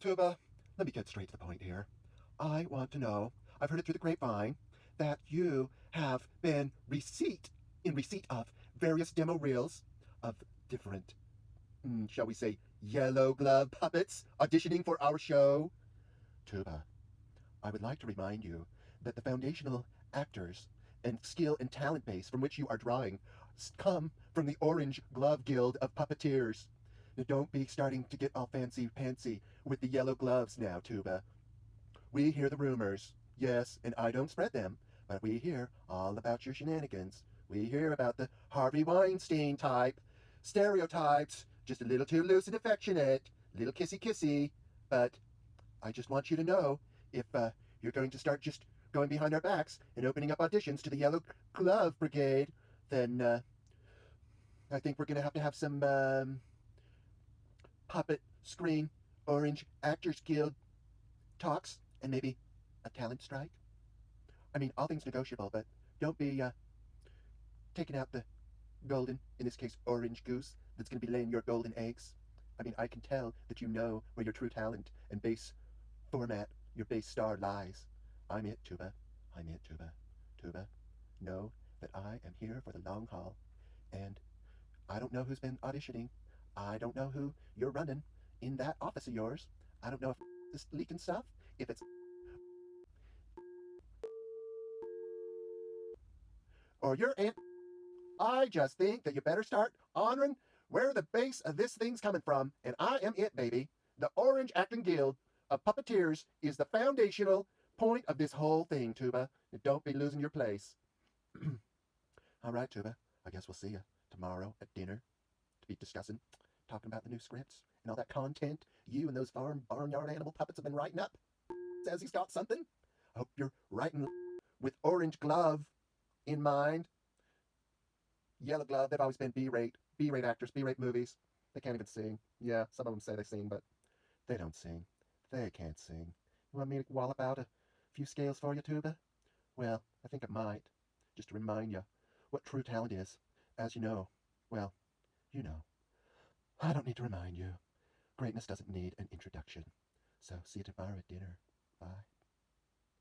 Tuba, let me get straight to the point here. I want to know, I've heard it through the grapevine, that you have been receipt in receipt of various demo reels of different, mm, shall we say, yellow glove puppets auditioning for our show. Tuba, I would like to remind you that the foundational actors and skill and talent base from which you are drawing come from the Orange Glove Guild of Puppeteers. Don't be starting to get all fancy pantsy with the yellow gloves now, Tuba. We hear the rumors, yes, and I don't spread them, but we hear all about your shenanigans. We hear about the Harvey Weinstein type, stereotypes, just a little too loose and affectionate, little kissy kissy. But I just want you to know if uh, you're going to start just going behind our backs and opening up auditions to the Yellow Glove Brigade, then uh, I think we're going to have to have some um, puppet screen Orange Actors Guild talks and maybe a talent strike. I mean, all things negotiable, but don't be uh, taking out the golden, in this case, orange goose that's going to be laying your golden eggs. I mean, I can tell that you know where your true talent and base format, your base star lies. I'm it, Tuba. I'm it, Tuba. Tuba, know that I am here for the long haul. And I don't know who's been auditioning. I don't know who you're running in that office of yours. I don't know if it's leaking stuff, if it's or your aunt. I just think that you better start honoring where the base of this thing's coming from, and I am it, baby. The Orange Acting Guild of Puppeteers is the foundational point of this whole thing, Tuba. Don't be losing your place. All right, Tuba. I guess we'll see you tomorrow at dinner to be discussing, talking about the new scripts and all that content you and those farm barnyard animal puppets have been writing up. Says he's got something. I hope you're writing with Orange Glove in mind. Yellow Glove, they've always been B-rate, B-rate actors, B-rate movies. They can't even sing. Yeah, some of them say they sing, but they don't sing. They can't sing. You want me to wallop out a few scales for you, Tuba? Well, I think it might. Just to remind you what true talent is. As you know, well, you know. I don't need to remind you. Greatness doesn't need an introduction. So see you tomorrow at dinner. Bye.